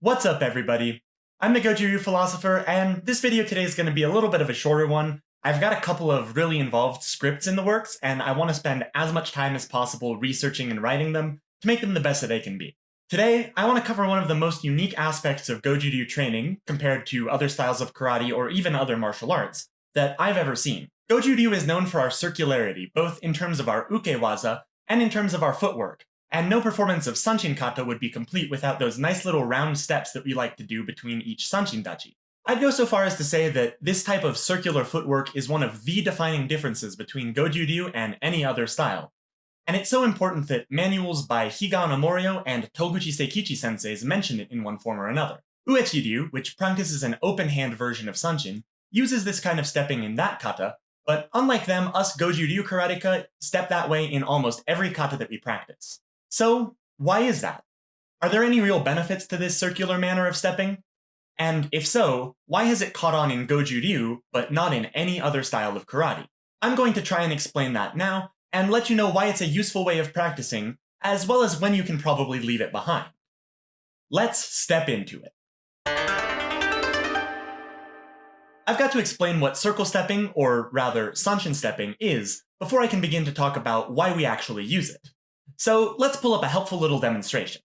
What's up everybody? I'm the Goju Ryu philosopher, and this video today is going to be a little bit of a shorter one. I've got a couple of really involved scripts in the works, and I want to spend as much time as possible researching and writing them to make them the best that they can be. Today, I want to cover one of the most unique aspects of Goju Ryu training compared to other styles of karate or even other martial arts that I've ever seen. Goju Ryu is known for our circularity, both in terms of our ukewaza and in terms of our footwork, and no performance of Sanchin Kata would be complete without those nice little round steps that we like to do between each Sanchin Dachi. I'd go so far as to say that this type of circular footwork is one of the defining differences between Goju ryu and any other style. And it's so important that manuals by Higa Morio and Toguchi Seikichi senseis mention it in one form or another. Uechi Ryu, which practices an open-hand version of Sanchin, uses this kind of stepping in that kata, but unlike them, us Goju Ryu karateka step that way in almost every kata that we practice. So, why is that? Are there any real benefits to this circular manner of stepping? And if so, why has it caught on in Goju Ryu, but not in any other style of karate? I'm going to try and explain that now, and let you know why it's a useful way of practicing, as well as when you can probably leave it behind. Let's step into it. I've got to explain what circle stepping, or rather Sanchin stepping, is before I can begin to talk about why we actually use it. So let's pull up a helpful little demonstration.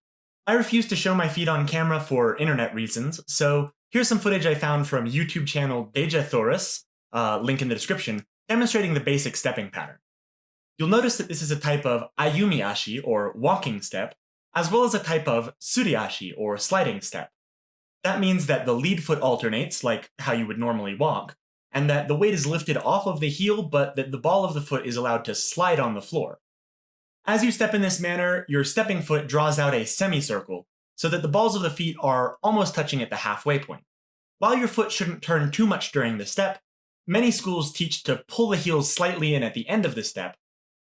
I refuse to show my feet on camera for internet reasons, so here's some footage I found from YouTube channel Deja Thoris, uh, link in the description, demonstrating the basic stepping pattern. You'll notice that this is a type of ayumi ashi, or walking step, as well as a type of suriashi, or sliding step. That means that the lead foot alternates, like how you would normally walk, and that the weight is lifted off of the heel, but that the ball of the foot is allowed to slide on the floor. As you step in this manner, your stepping foot draws out a semicircle, so that the balls of the feet are almost touching at the halfway point. While your foot shouldn't turn too much during the step, many schools teach to pull the heels slightly in at the end of the step,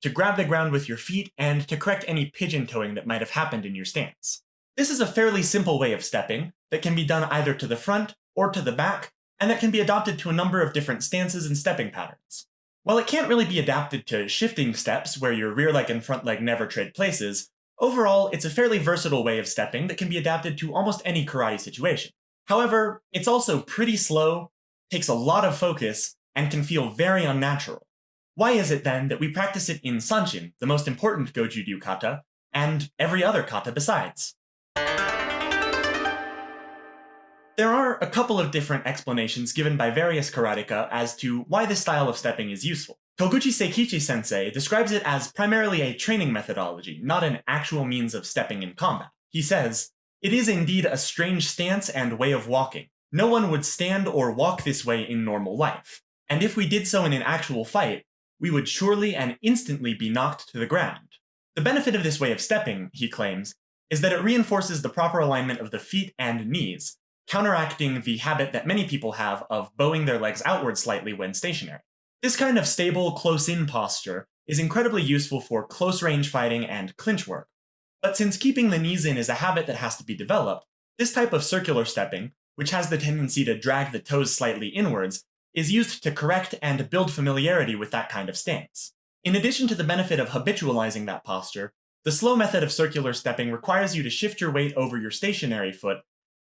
to grab the ground with your feet, and to correct any pigeon toeing that might have happened in your stance. This is a fairly simple way of stepping that can be done either to the front or to the back, and that can be adopted to a number of different stances and stepping patterns. While it can't really be adapted to shifting steps where your rear leg and front leg never trade places, overall it's a fairly versatile way of stepping that can be adapted to almost any karate situation. However, it's also pretty slow, takes a lot of focus, and can feel very unnatural. Why is it then that we practice it in Sanchin, the most important Goju Ryu kata, and every other kata besides? There are a couple of different explanations given by various karateka as to why this style of stepping is useful. Toguchi Seikichi sensei describes it as primarily a training methodology, not an actual means of stepping in combat. He says, It is indeed a strange stance and way of walking. No one would stand or walk this way in normal life. And if we did so in an actual fight, we would surely and instantly be knocked to the ground. The benefit of this way of stepping, he claims, is that it reinforces the proper alignment of the feet and knees, counteracting the habit that many people have of bowing their legs outward slightly when stationary. This kind of stable, close-in posture is incredibly useful for close-range fighting and clinch work. But since keeping the knees in is a habit that has to be developed, this type of circular stepping, which has the tendency to drag the toes slightly inwards, is used to correct and build familiarity with that kind of stance. In addition to the benefit of habitualizing that posture, the slow method of circular stepping requires you to shift your weight over your stationary foot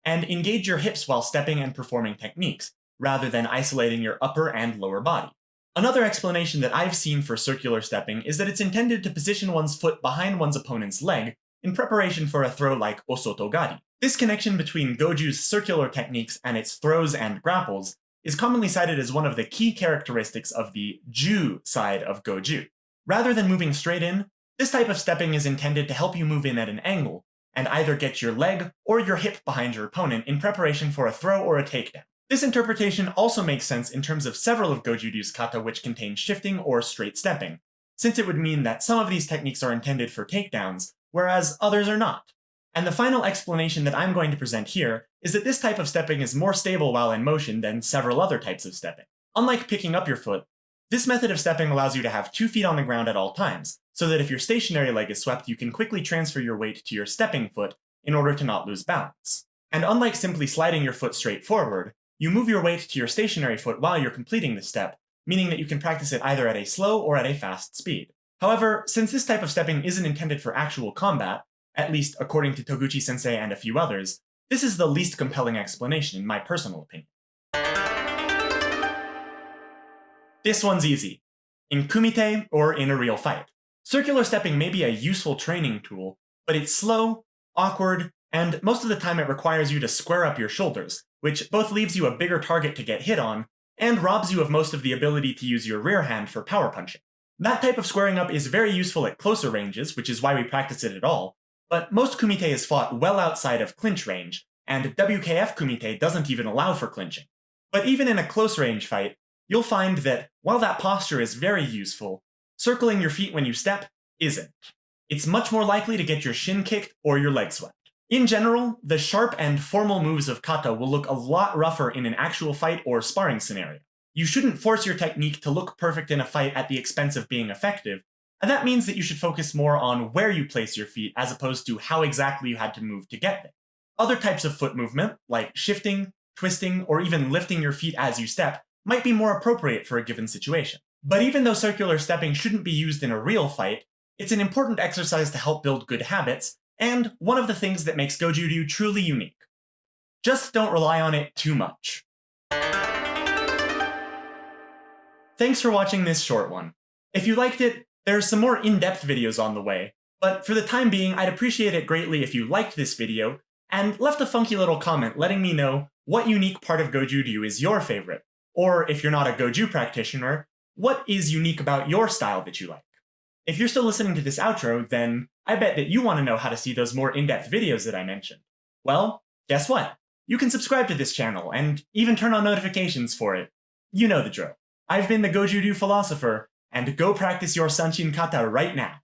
and engage your hips while stepping and performing techniques, rather than isolating your upper and lower body. Another explanation that I've seen for circular stepping is that it's intended to position one's foot behind one's opponent's leg in preparation for a throw like osotogari. This connection between Goju's circular techniques and its throws and grapples is commonly cited as one of the key characteristics of the Ju side of Goju. Rather than moving straight in, this type of stepping is intended to help you move in at an angle, and either get your leg or your hip behind your opponent in preparation for a throw or a takedown. This interpretation also makes sense in terms of several of Goju-ryu's kata which contain shifting or straight stepping, since it would mean that some of these techniques are intended for takedowns, whereas others are not. And the final explanation that I'm going to present here is that this type of stepping is more stable while in motion than several other types of stepping. Unlike picking up your foot, this method of stepping allows you to have two feet on the ground at all times, so that if your stationary leg is swept, you can quickly transfer your weight to your stepping foot in order to not lose balance. And unlike simply sliding your foot straight forward, you move your weight to your stationary foot while you're completing the step, meaning that you can practice it either at a slow or at a fast speed. However, since this type of stepping isn't intended for actual combat, at least according to Toguchi sensei and a few others, This is the least compelling explanation in my personal opinion. This one's easy. In kumite or in a real fight. Circular stepping may be a useful training tool, but it's slow, awkward, and most of the time it requires you to square up your shoulders, which both leaves you a bigger target to get hit on, and robs you of most of the ability to use your rear hand for power punching. That type of squaring up is very useful at closer ranges, which is why we practice it at all, but most kumite is fought well outside of clinch range, and WKF kumite doesn't even allow for clinching. But even in a close range fight, you'll find that while that posture is very useful, circling your feet when you step isn't. It's much more likely to get your shin kicked or your leg swept. In general, the sharp and formal moves of kata will look a lot rougher in an actual fight or sparring scenario. You shouldn't force your technique to look perfect in a fight at the expense of being effective, and that means that you should focus more on where you place your feet as opposed to how exactly you had to move to get there. Other types of foot movement, like shifting, twisting, or even lifting your feet as you step, might be more appropriate for a given situation. But even though circular stepping shouldn't be used in a real fight, it's an important exercise to help build good habits, and one of the things that makes Goju-ryu truly unique. Just don't rely on it too much. Thanks for watching this short one. If you liked it, there are some more in-depth videos on the way, but for the time being, I'd appreciate it greatly if you liked this video and left a funky little comment letting me know what unique part of Goju-ryu is your favorite, or if you're not a Goju practitioner, what is unique about your style that you like? If you're still listening to this outro, then I bet that you want to know how to see those more in-depth videos that I mentioned. Well, guess what? You can subscribe to this channel, and even turn on notifications for it. You know the drill. I've been the Goju-ryu philosopher, and go practice your Sanchin Kata right now.